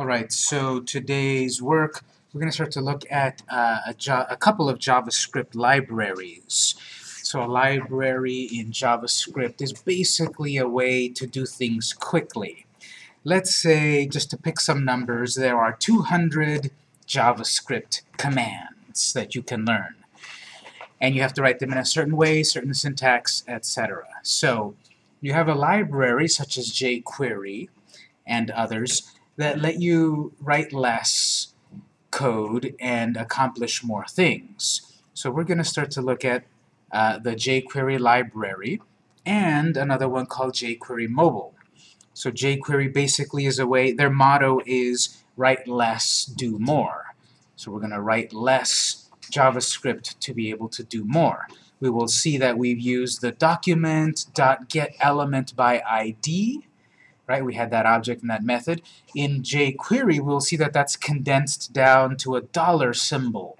Alright, so today's work, we're going to start to look at uh, a, a couple of JavaScript libraries. So a library in JavaScript is basically a way to do things quickly. Let's say, just to pick some numbers, there are 200 JavaScript commands that you can learn. And you have to write them in a certain way, certain syntax, etc. So you have a library such as jQuery and others that let you write less code and accomplish more things. So we're going to start to look at uh, the jQuery library and another one called jQuery Mobile. So jQuery basically is a way, their motto is write less, do more. So we're going to write less JavaScript to be able to do more. We will see that we've used the document.getElement by ID right? We had that object and that method. In jQuery, we'll see that that's condensed down to a dollar symbol.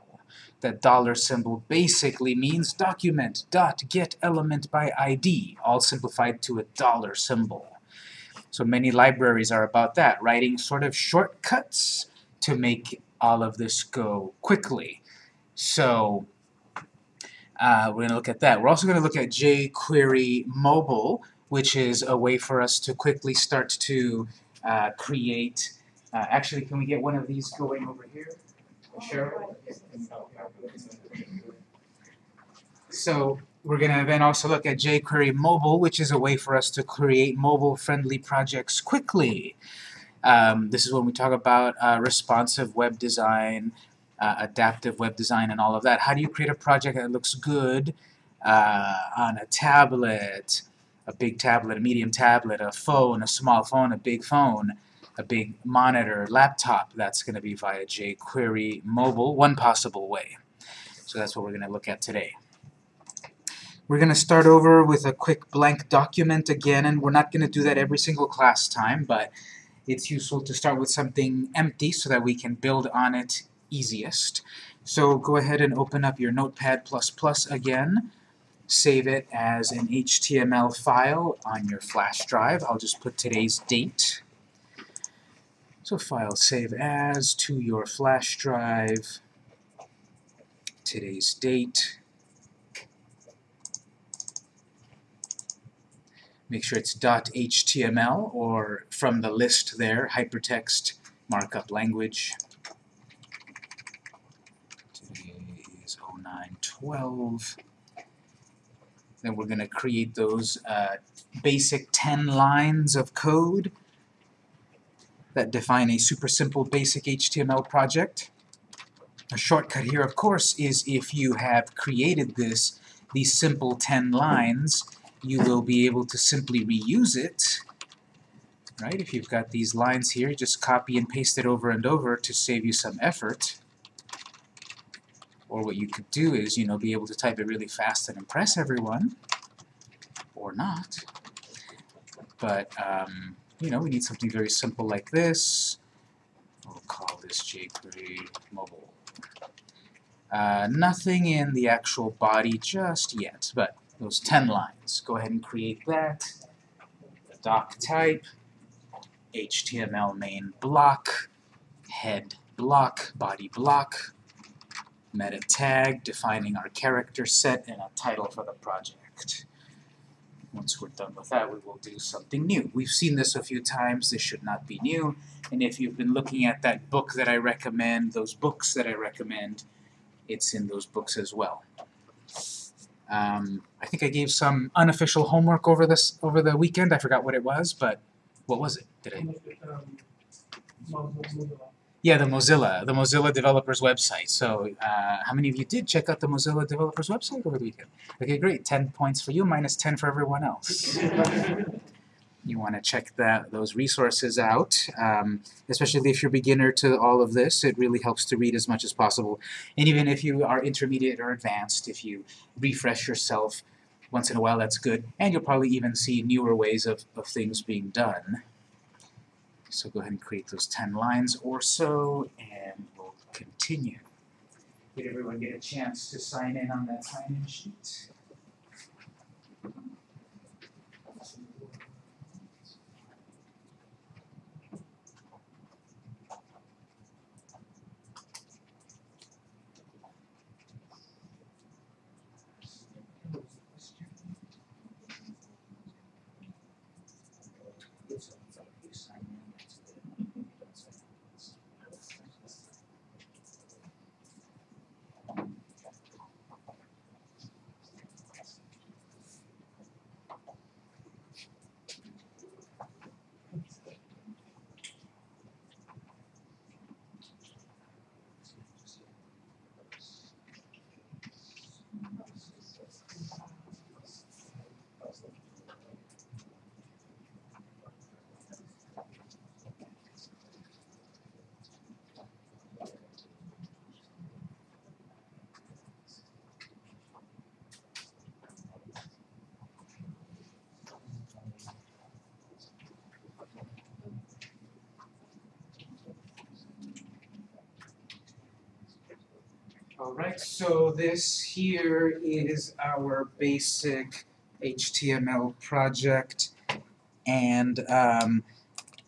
That dollar symbol basically means document dot get element by ID, all simplified to a dollar symbol. So many libraries are about that, writing sort of shortcuts to make all of this go quickly. So uh, we're going to look at that. We're also going to look at jQuery Mobile, which is a way for us to quickly start to uh, create. Uh, actually, can we get one of these going over here? Cheryl? So we're going to then also look at jQuery Mobile, which is a way for us to create mobile-friendly projects quickly. Um, this is when we talk about uh, responsive web design, uh, adaptive web design, and all of that. How do you create a project that looks good uh, on a tablet, a big tablet, a medium tablet, a phone, a small phone, a big phone, a big monitor, laptop. That's going to be via jQuery mobile, one possible way. So that's what we're going to look at today. We're going to start over with a quick blank document again, and we're not going to do that every single class time, but it's useful to start with something empty so that we can build on it easiest. So go ahead and open up your Notepad++ again save it as an HTML file on your flash drive. I'll just put today's date. So file save as to your flash drive, today's date. Make sure it's .html or from the list there, hypertext markup language. Today is 0912. Then we're going to create those uh, basic 10 lines of code that define a super simple basic HTML project. A shortcut here, of course, is if you have created this, these simple 10 lines, you will be able to simply reuse it. Right? If you've got these lines here, just copy and paste it over and over to save you some effort. Or what you could do is, you know, be able to type it really fast and impress everyone, or not. But, um, you know, we need something very simple like this. We'll call this jQuery mobile. Uh, nothing in the actual body just yet, but those 10 lines. Go ahead and create that. Doc type, HTML main block, head block, body block, meta tag, defining our character set, and a title for the project. Once we're done with that, we will do something new. We've seen this a few times. This should not be new. And if you've been looking at that book that I recommend, those books that I recommend, it's in those books as well. Um, I think I gave some unofficial homework over this over the weekend. I forgot what it was, but what was it? Did I? Yeah, the Mozilla, the Mozilla developers website. So uh, how many of you did check out the Mozilla developers website over the weekend? Okay, great. 10 points for you, minus 10 for everyone else. you want to check that those resources out, um, especially if you're beginner to all of this. It really helps to read as much as possible. And even if you are intermediate or advanced, if you refresh yourself once in a while, that's good. And you'll probably even see newer ways of, of things being done. So go ahead and create those 10 lines or so, and we'll continue. Did everyone get a chance to sign in on that sign-in sheet? Alright, so this here is our basic HTML project and um,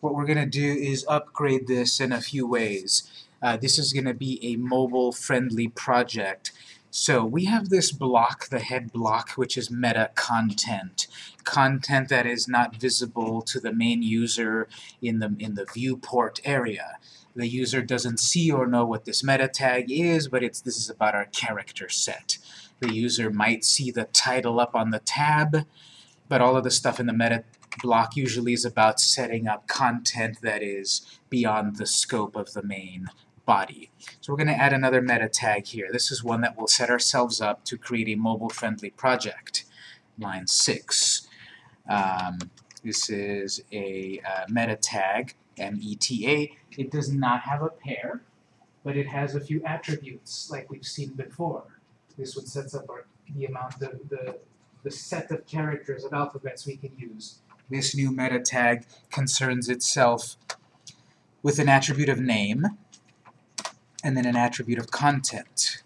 what we're going to do is upgrade this in a few ways. Uh, this is going to be a mobile-friendly project. So we have this block, the head block, which is meta content. Content that is not visible to the main user in the, in the viewport area. The user doesn't see or know what this meta tag is, but it's, this is about our character set. The user might see the title up on the tab, but all of the stuff in the meta block usually is about setting up content that is beyond the scope of the main body. So we're going to add another meta tag here. This is one that will set ourselves up to create a mobile-friendly project. Line 6. Um, this is a uh, meta tag, M-E-T-A. It does not have a pair, but it has a few attributes like we've seen before. This one sets up our, the amount, the, the, the set of characters of alphabets we can use. This new meta tag concerns itself with an attribute of name, and then an attribute of content.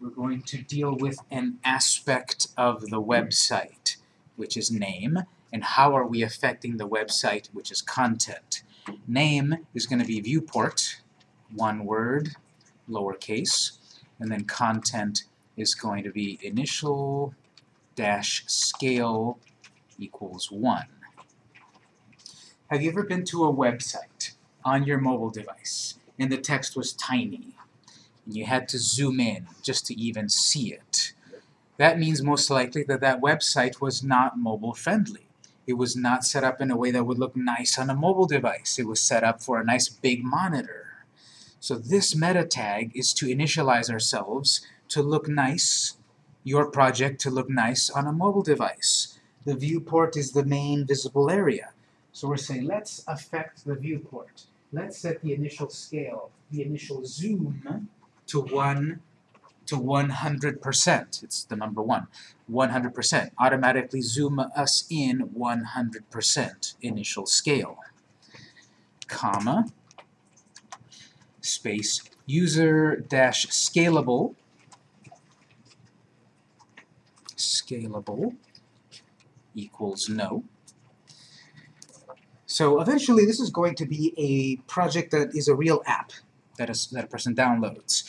We're going to deal with an aspect of the website, which is name, and how are we affecting the website, which is content. Name is going to be viewport, one word, lowercase, and then content is going to be initial dash scale equals 1. Have you ever been to a website on your mobile device and the text was tiny and you had to zoom in just to even see it? That means most likely that that website was not mobile friendly. It was not set up in a way that would look nice on a mobile device. It was set up for a nice big monitor. So this meta tag is to initialize ourselves to look nice, your project to look nice on a mobile device. The viewport is the main visible area. So we're saying let's affect the viewport. Let's set the initial scale, the initial zoom to 1 to 100%. It's the number 1. 100%. Automatically zoom us in 100% initial scale. Comma, space, user dash scalable, scalable equals no. So eventually this is going to be a project that is a real app that, is, that a person downloads.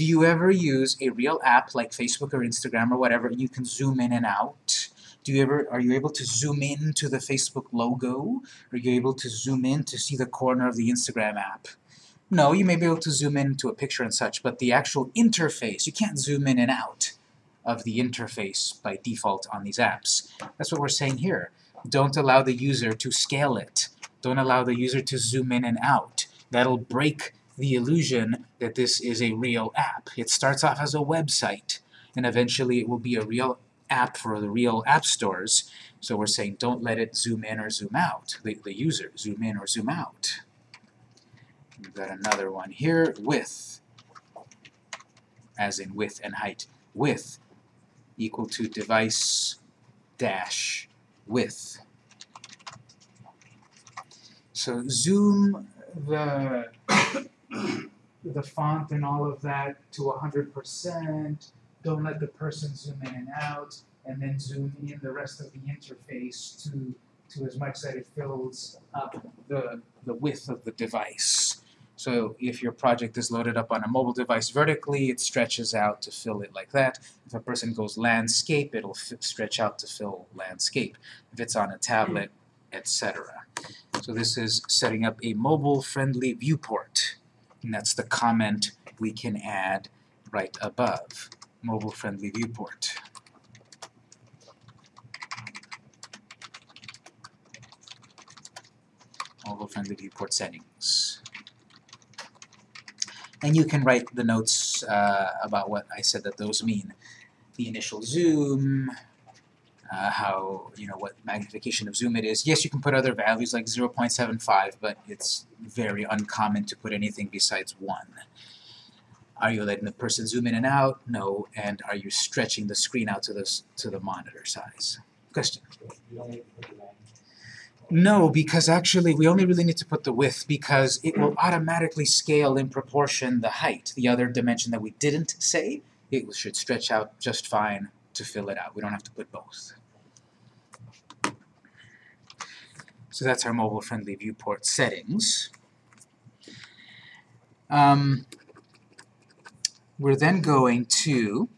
Do you ever use a real app like Facebook or Instagram or whatever you can zoom in and out? Do you ever, are you able to zoom in to the Facebook logo? Are you able to zoom in to see the corner of the Instagram app? No, you may be able to zoom in to a picture and such, but the actual interface, you can't zoom in and out of the interface by default on these apps. That's what we're saying here. Don't allow the user to scale it. Don't allow the user to zoom in and out. That'll break the illusion that this is a real app. It starts off as a website, and eventually it will be a real app for the real app stores. So we're saying don't let it zoom in or zoom out, the, the user, zoom in or zoom out. We've got another one here, width, as in width and height. Width equal to device dash width. So zoom the the font and all of that to 100%. Don't let the person zoom in and out, and then zoom in the rest of the interface to to as much that it fills up the the width of the device. So if your project is loaded up on a mobile device vertically, it stretches out to fill it like that. If a person goes landscape, it'll stretch out to fill landscape. If it's on a tablet, etc. So this is setting up a mobile-friendly viewport. And that's the comment we can add right above. Mobile-friendly viewport. Mobile-friendly viewport settings. And you can write the notes uh, about what I said that those mean. The initial zoom, uh, how, you know, what magnification of zoom it is. Yes, you can put other values like 0.75, but it's very uncommon to put anything besides 1. Are you letting the person zoom in and out? No. And are you stretching the screen out to the, to the monitor size? Question? No, because actually we only really need to put the width because it will automatically scale in proportion the height. The other dimension that we didn't say, it should stretch out just fine to fill it out. We don't have to put both. So that's our mobile-friendly viewport settings. Um, we're then going to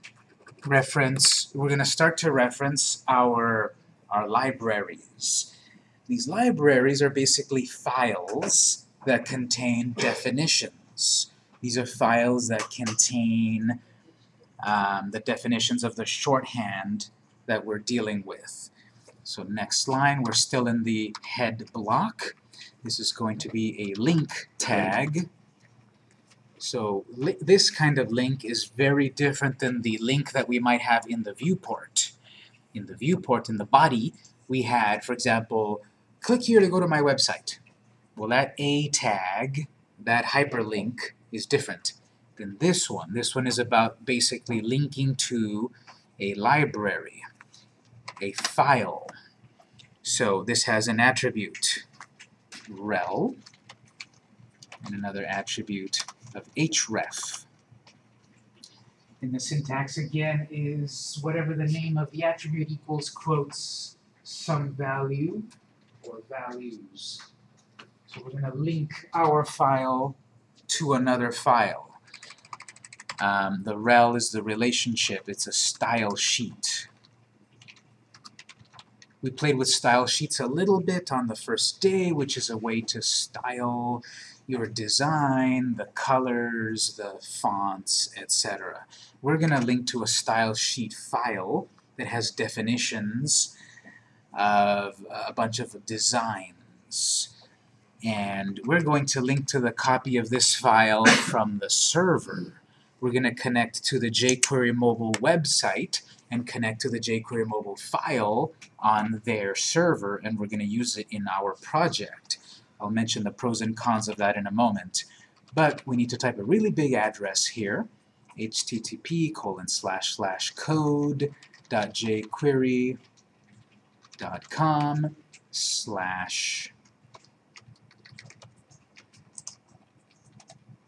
reference, we're going to start to reference our, our libraries. These libraries are basically files that contain definitions. These are files that contain um, the definitions of the shorthand that we're dealing with. So next line, we're still in the head block. This is going to be a link tag. So this kind of link is very different than the link that we might have in the viewport. In the viewport, in the body, we had, for example, click here to go to my website. Well, that A tag, that hyperlink, is different than this one. This one is about basically linking to a library, a file. So this has an attribute, rel, and another attribute of href. And the syntax again is whatever the name of the attribute equals quotes some value or values. So we're going to link our file to another file. Um, the rel is the relationship. It's a style sheet. We played with style sheets a little bit on the first day, which is a way to style your design, the colors, the fonts, etc. We're going to link to a style sheet file that has definitions of a bunch of designs. And we're going to link to the copy of this file from the server we're going to connect to the jQuery mobile website and connect to the jQuery mobile file on their server, and we're going to use it in our project. I'll mention the pros and cons of that in a moment. But we need to type a really big address here, http colon slash slash code dot jQuery dot com slash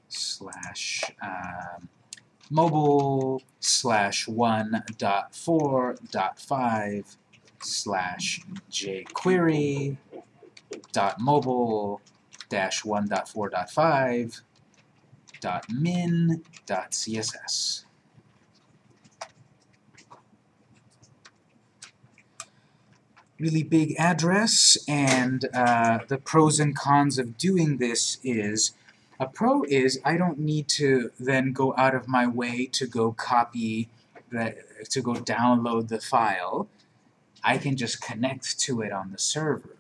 slash um, mobile slash 1.4.5 slash jQuery dot mobile dash 1.4.5 dot min dot CSS. Really big address, and uh, the pros and cons of doing this is a pro is I don't need to then go out of my way to go copy, the, to go download the file. I can just connect to it on the server.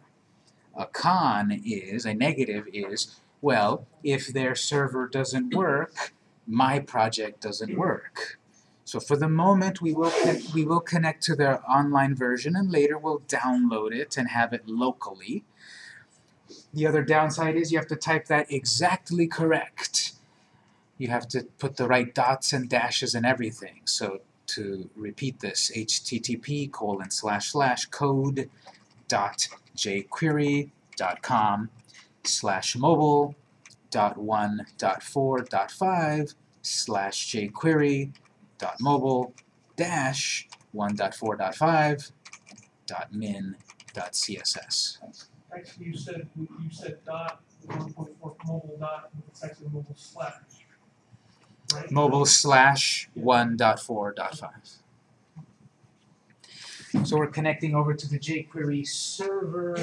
A con is, a negative is, well, if their server doesn't work, my project doesn't work. So for the moment, we will, we will connect to their online version, and later we'll download it and have it locally. The other downside is you have to type that exactly correct. You have to put the right dots and dashes and everything. So to repeat this, http colon slash slash code dot jquery dot com slash mobile dot one dot four dot five slash jquery dot mobile dash one dot four dot five dot min dot css actually you said, you said dot, one point four mobile dot, it's actually mobile slash. Right? mobile slash 1.4.5. So we're connecting over to the jQuery server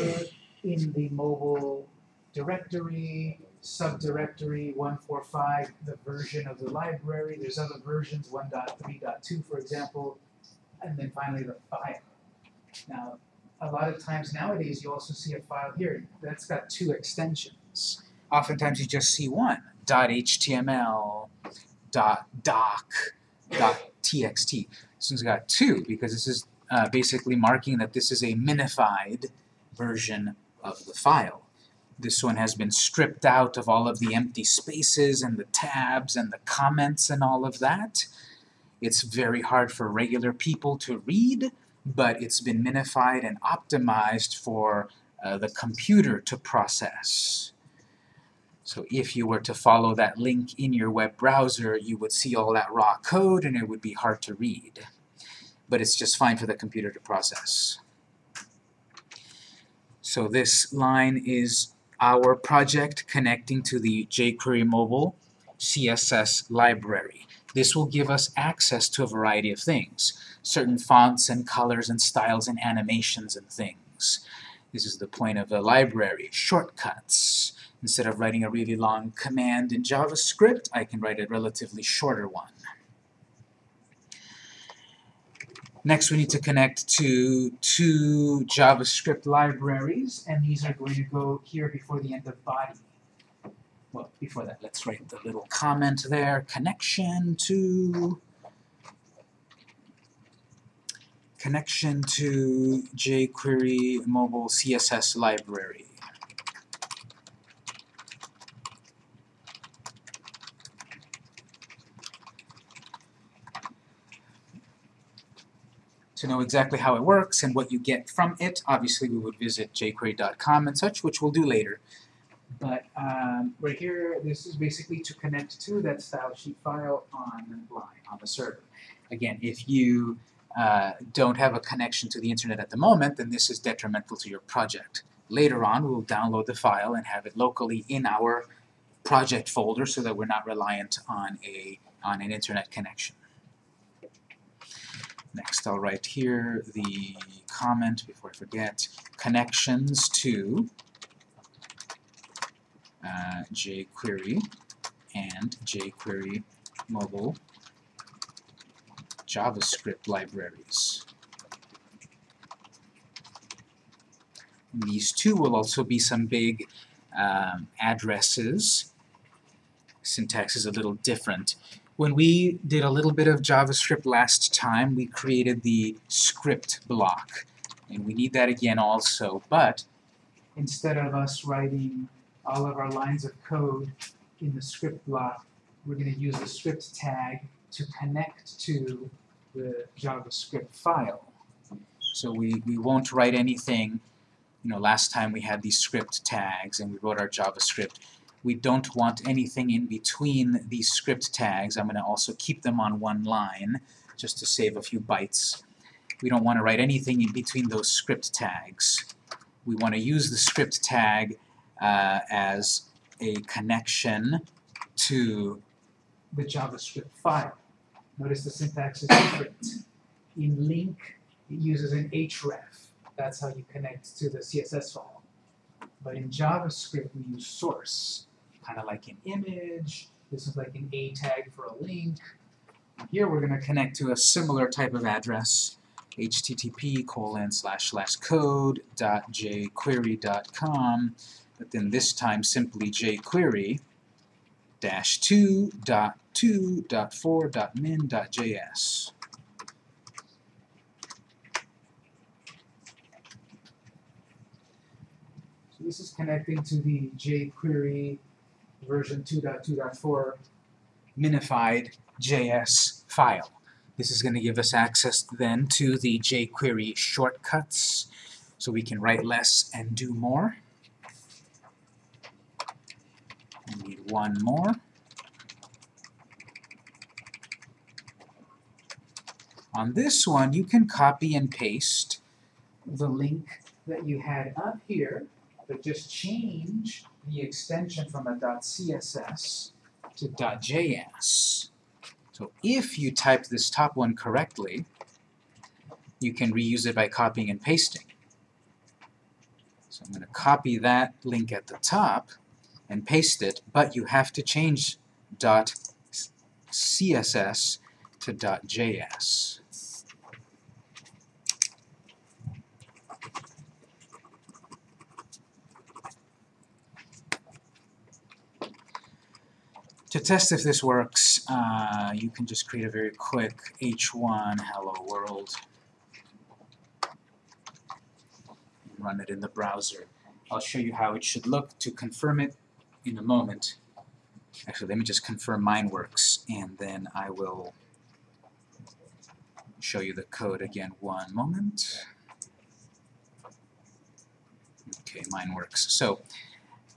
in the mobile directory, subdirectory 145, the version of the library. There's other versions, 1.3.2 for example, and then finally the file. Now, a lot of times nowadays you also see a file here that's got two extensions. Oftentimes you just see one, .html, .doc, .txt. This one's got two because this is uh, basically marking that this is a minified version of the file. This one has been stripped out of all of the empty spaces and the tabs and the comments and all of that. It's very hard for regular people to read, but it's been minified and optimized for uh, the computer to process. So if you were to follow that link in your web browser, you would see all that raw code and it would be hard to read. But it's just fine for the computer to process. So this line is our project connecting to the jQuery mobile CSS library. This will give us access to a variety of things, certain fonts and colors and styles and animations and things. This is the point of the library. Shortcuts. Instead of writing a really long command in JavaScript, I can write a relatively shorter one. Next, we need to connect to two JavaScript libraries, and these are going to go here before the end of body. Well, before that, let's write the little comment there. Connection to connection to jQuery mobile CSS library. To know exactly how it works and what you get from it, obviously we would visit jQuery.com and such, which we'll do later. But um, right here, this is basically to connect to that style sheet file on line, on the server. Again, if you uh, don't have a connection to the internet at the moment, then this is detrimental to your project. Later on, we'll download the file and have it locally in our project folder so that we're not reliant on a on an internet connection. Next, I'll write here the comment before I forget, connections to uh, jQuery and jQuery mobile JavaScript libraries. These two will also be some big um, addresses. Syntax is a little different. When we did a little bit of JavaScript last time, we created the script block. And we need that again also, but instead of us writing all of our lines of code in the script block, we're going to use the script tag to connect to the JavaScript file. So we, we won't write anything, you know, last time we had these script tags and we wrote our JavaScript. We don't want anything in between these script tags. I'm going to also keep them on one line just to save a few bytes. We don't want to write anything in between those script tags. We want to use the script tag uh, as a connection to the JavaScript file. Notice the syntax is different. In link, it uses an href. That's how you connect to the CSS file. But in JavaScript, we use source, kind of like an image. This is like an a tag for a link. Here we're going to connect to a similar type of address, http colon slash slash code dot jquery dot com, but then this time simply jquery dash 2 dot 2 dot 4 dot min dot js. So this is connecting to the jQuery version 2.2.4 minified JS file. This is going to give us access then to the jQuery shortcuts so we can write less and do more. We need one more. On this one, you can copy and paste the link that you had up here, but just change the extension from a .css to .js. So if you type this top one correctly, you can reuse it by copying and pasting. So I'm going to copy that link at the top and paste it, but you have to change .css to .js. To test if this works, uh, you can just create a very quick h1 hello world run it in the browser. I'll show you how it should look to confirm it in a moment. Actually, let me just confirm mine works, and then I will show you the code again one moment. Okay, mine works. So,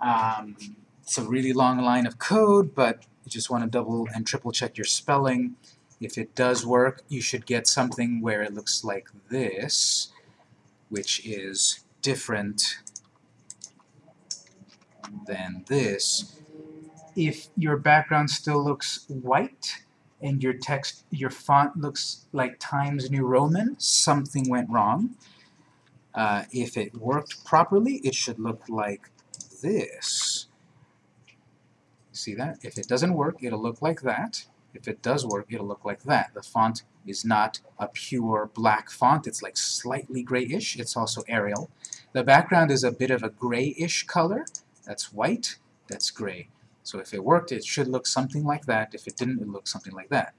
um, it's a really long line of code, but you just want to double and triple check your spelling. If it does work, you should get something where it looks like this, which is different than this. If your background still looks white and your text, your font looks like Times New Roman, something went wrong. Uh, if it worked properly, it should look like this. See that? If it doesn't work, it'll look like that. If it does work, it'll look like that. The font is not a pure black font. It's like slightly grayish. It's also Arial. The background is a bit of a grayish color. That's white. That's gray. So if it worked, it should look something like that. If it didn't, it looks something like that.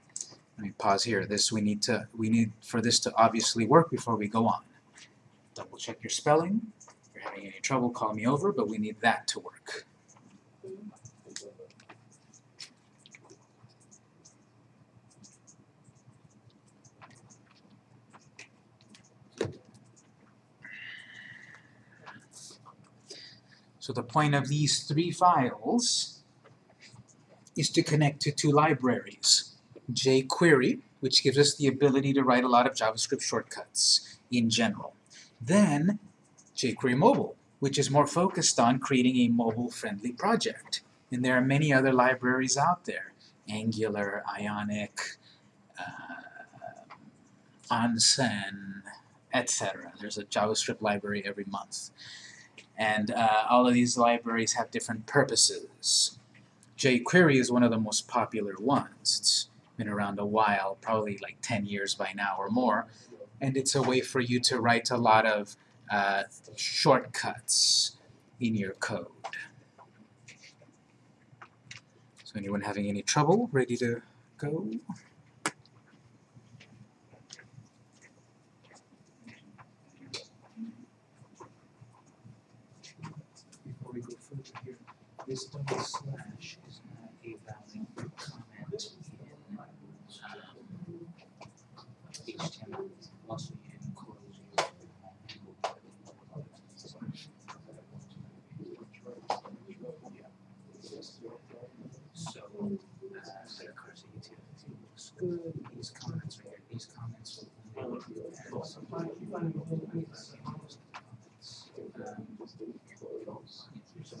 Let me pause here. This we need to we need for this to obviously work before we go on. Double check your spelling. If you're having any trouble, call me over, but we need that to work. So the point of these three files is to connect to two libraries. jQuery, which gives us the ability to write a lot of JavaScript shortcuts in general. Then jQuery Mobile, which is more focused on creating a mobile-friendly project. And there are many other libraries out there. Angular, Ionic, uh, Onsen, etc. There's a JavaScript library every month. And uh, all of these libraries have different purposes. jQuery is one of the most popular ones. It's been around a while, probably like 10 years by now or more. And it's a way for you to write a lot of uh, shortcuts in your code. So anyone having any trouble, ready to go? Before we go further here, this double slash is not a valid comment in um, HTML. Also, you can close your So, uh, the you take looks good. These comments right here, these comments will only work as those are JavaScript, not HTML. So much trouble. Now, that line here, to a great different is the nuts.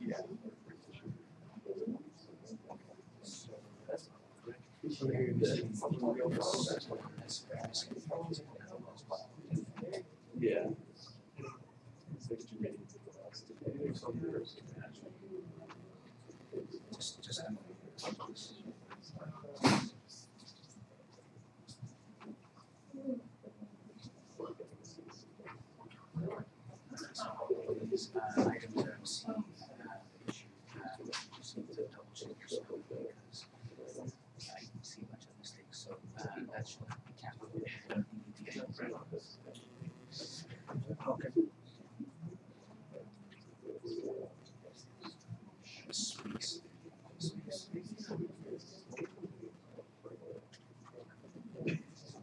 Yeah. So here you see this, this, Yeah. just, just. These, uh, items are C, uh, issue, uh, just need to double check your spelling because I can see a bunch of mistakes, so, uh, that should, we can't put it, you need to get rid of this. Okay. Space, space.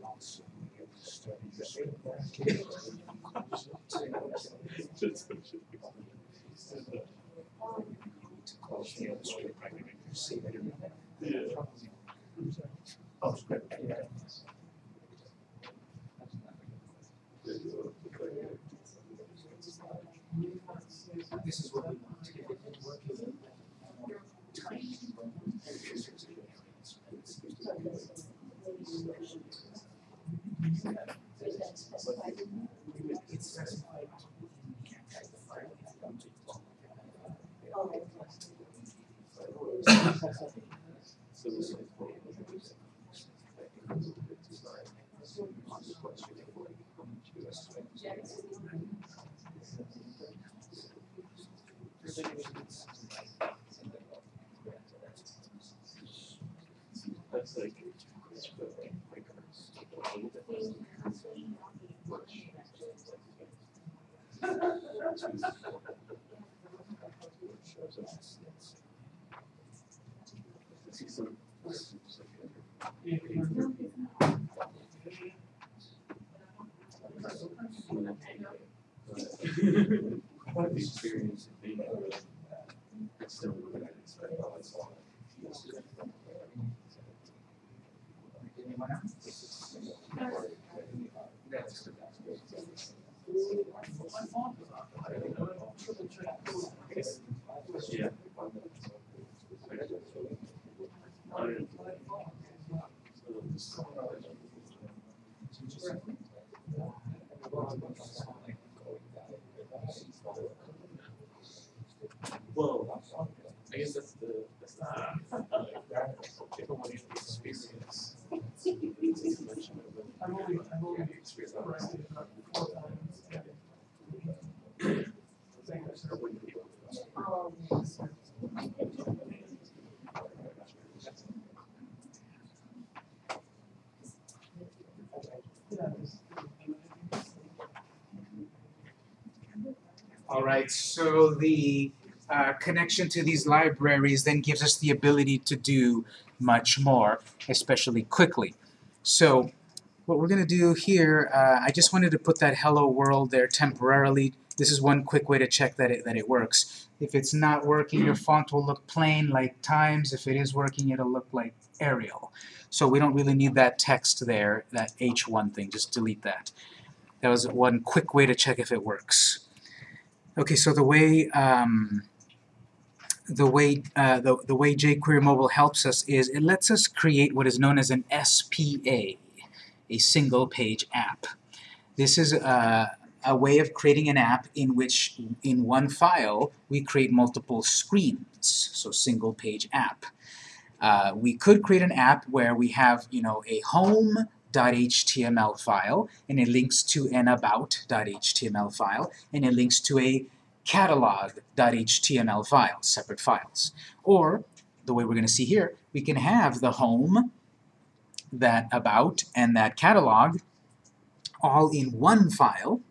Also, we have to start this bracket. To close the other script bracket, you see that in Yeah. Oh, script, yeah. This is what we want to get working. Tiny. It's specified. You can't type the file, you have to So this is. That's like. See some. If you're- What the experience of being. It's still what I expect. Anyone else? My fault about that. I don't triple check code. Yeah. Well, I guess that's the, that's the. Everybody has experience. It's a mention of the- I've only, I've only Experience. corrected it about four times. and- Thank you, sir. Yeah, just- All right, so the uh, connection to these libraries then gives us the ability to do much more, especially quickly. So what we're going to do here, uh, I just wanted to put that hello world there temporarily. This is one quick way to check that it, that it works. If it's not working, your font will look plain like Times. If it is working, it'll look like Arial. So we don't really need that text there, that H1 thing. Just delete that. That was one quick way to check if it works. Okay, so the way um, the way uh, the, the way jQuery Mobile helps us is it lets us create what is known as an SPA, a single page app. This is a, a way of creating an app in which in one file we create multiple screens, so single page app. Uh, we could create an app where we have you know a home .html file and it links to an about.html file and it links to a catalog.html file, separate files. Or, the way we're going to see here, we can have the home, that about, and that catalog all in one file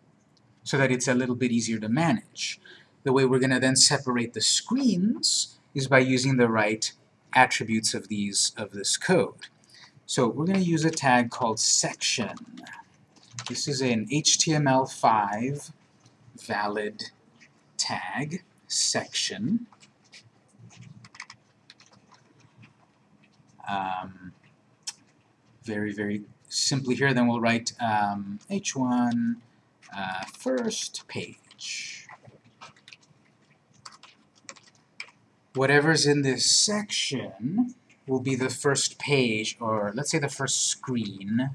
so that it's a little bit easier to manage. The way we're going to then separate the screens is by using the right attributes of these of this code. So we're going to use a tag called section. This is an HTML5 valid tag, section. Um, very, very simply here, then we'll write um, h1 uh, first page. Whatever's in this section will be the first page, or let's say the first screen,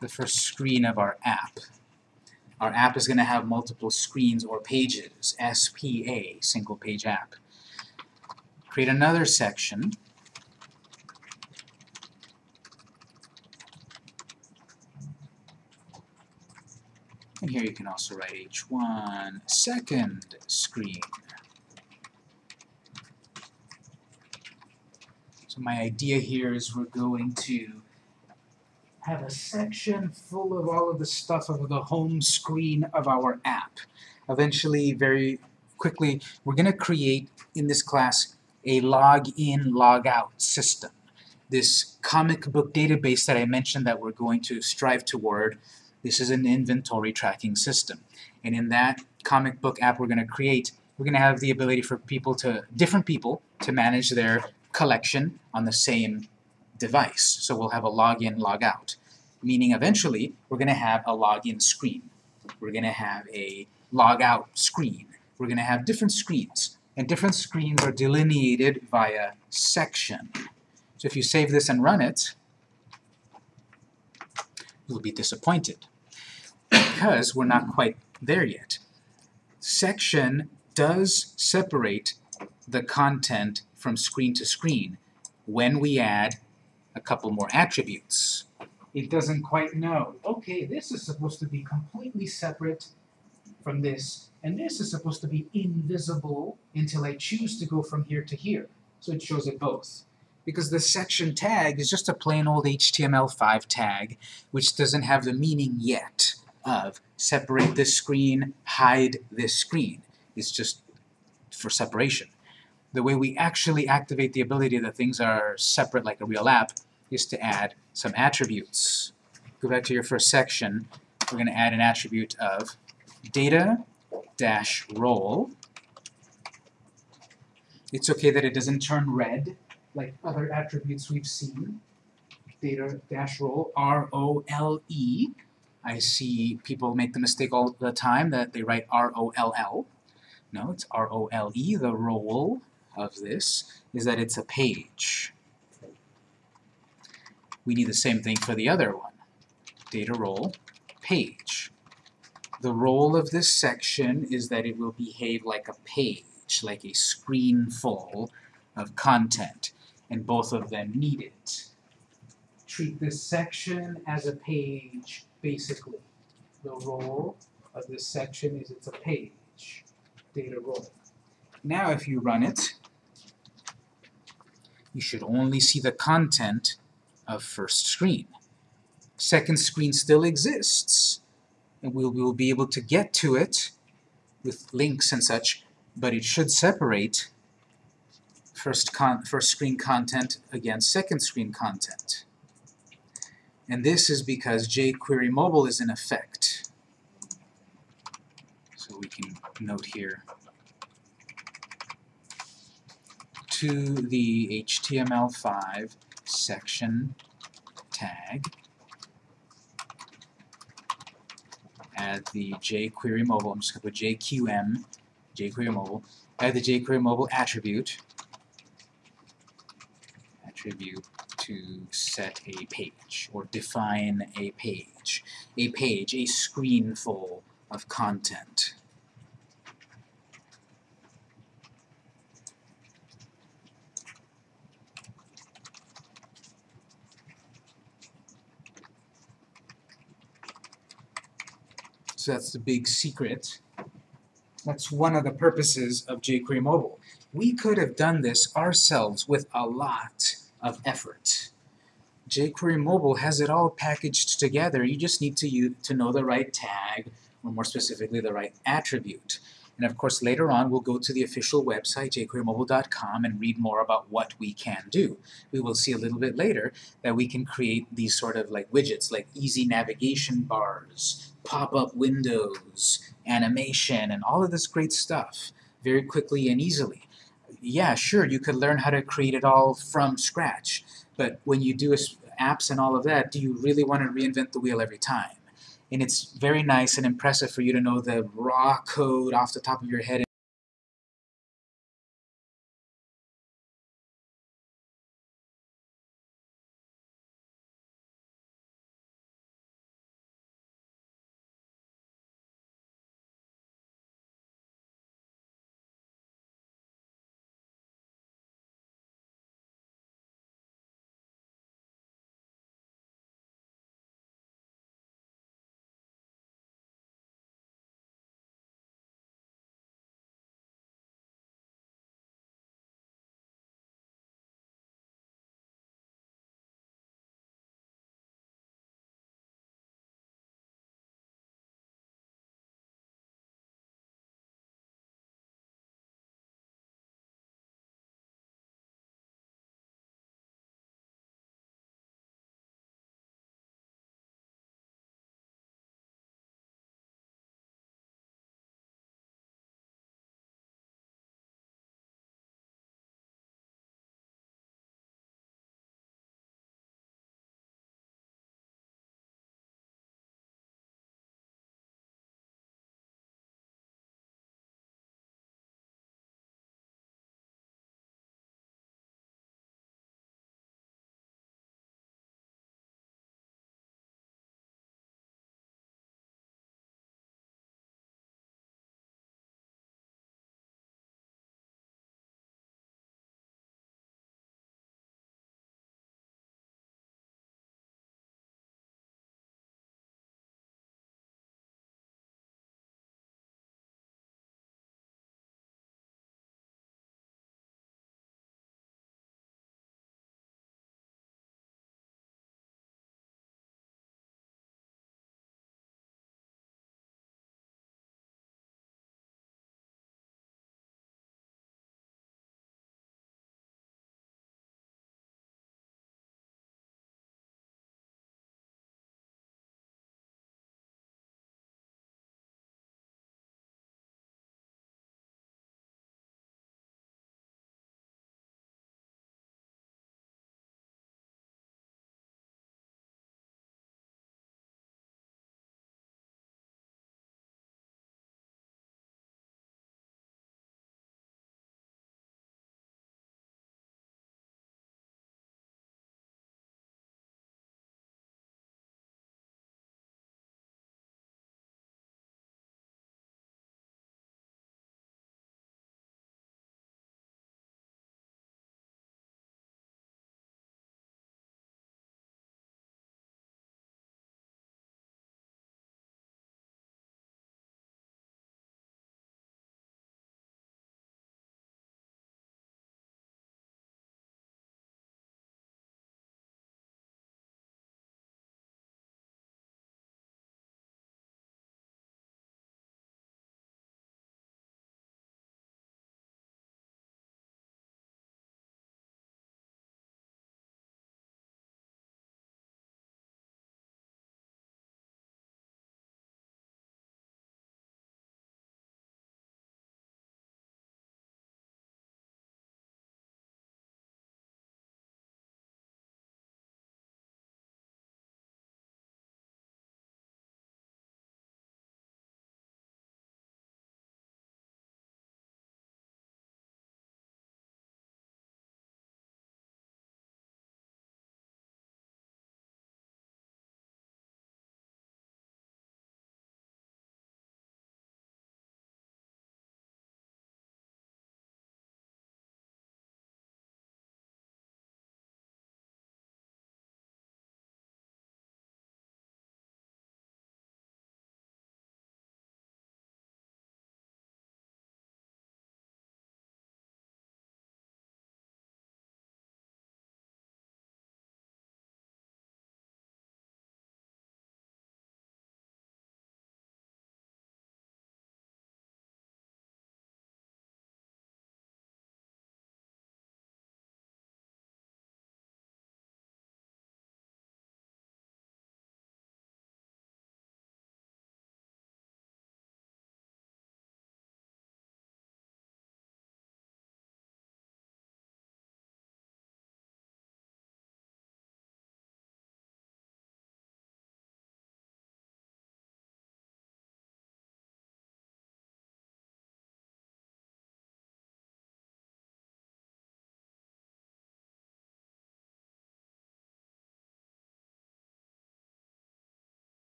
the first screen of our app. Our app is going to have multiple screens or pages, SPA, single page app. Create another section. And here you can also write H1 second screen. My idea here is we're going to have a section full of all of the stuff of the home screen of our app. Eventually, very quickly, we're going to create in this class a log-in, log-out system. This comic book database that I mentioned that we're going to strive toward, this is an inventory tracking system. And in that comic book app we're going to create, we're going to have the ability for people to, different people, to manage their collection on the same device. So we'll have a login, logout, meaning eventually we're going to have a login screen. We're going to have a logout screen. We're going to have different screens, and different screens are delineated via section. So if you save this and run it, you'll be disappointed because we're not quite there yet. Section does separate the content from screen to screen when we add a couple more attributes. it doesn't quite know. Okay, this is supposed to be completely separate from this, and this is supposed to be invisible until I choose to go from here to here. So it shows it both. Because the section tag is just a plain old HTML5 tag, which doesn't have the meaning yet of separate this screen, hide this screen. It's just for separation. The way we actually activate the ability that things are separate like a real app is to add some attributes. Go back to your first section. We're going to add an attribute of data dash role. It's okay that it doesn't turn red like other attributes we've seen. Data dash role, R-O-L-E. I see people make the mistake all the time that they write R-O-L-L. No, it's R-O-L-E. The role of this is that it's a page. We need the same thing for the other one. Data role, page. The role of this section is that it will behave like a page, like a screen full of content, and both of them need it. Treat this section as a page, basically. The role of this section is it's a page, data role. Now if you run it, you should only see the content of first screen. Second screen still exists, and we'll, be able to get to it with links and such, but it should separate first, con first screen content against second screen content. And this is because jQuery Mobile is in effect. So we can note here to the HTML5 section tag add the jQuery mobile, I'm just going to put JQM, jQuery mobile, add the jQuery mobile attribute, attribute to set a page, or define a page. A page, a screen full of content. So that's the big secret. That's one of the purposes of jQuery Mobile. We could have done this ourselves with a lot of effort. jQuery Mobile has it all packaged together. You just need to, use, to know the right tag, or more specifically, the right attribute. And of course, later on, we'll go to the official website, jQueryMobile.com, and read more about what we can do. We will see a little bit later that we can create these sort of like widgets, like easy navigation bars, pop-up windows, animation, and all of this great stuff very quickly and easily. Yeah, sure, you could learn how to create it all from scratch, but when you do apps and all of that, do you really want to reinvent the wheel every time? And it's very nice and impressive for you to know the raw code off the top of your head